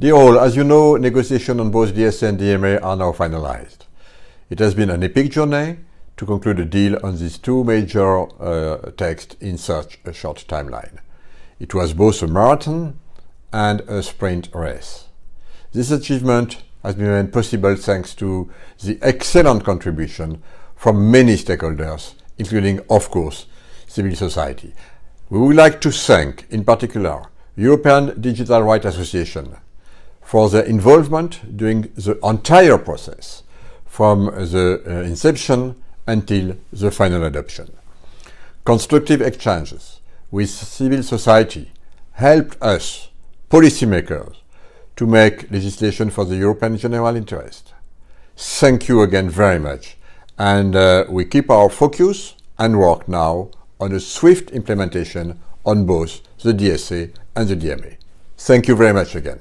Dear all, as you know, negotiations on both DSA and DMA are now finalized. It has been an epic journey to conclude a deal on these two major uh, texts in such a short timeline. It was both a marathon and a sprint race. This achievement has been made possible thanks to the excellent contribution from many stakeholders, including, of course, civil society. We would like to thank, in particular, European Digital Rights Association for their involvement during the entire process, from the uh, inception until the final adoption. Constructive exchanges with civil society helped us, policymakers, to make legislation for the European general interest. Thank you again very much and uh, we keep our focus and work now on a swift implementation on both the DSA and the DMA. Thank you very much again.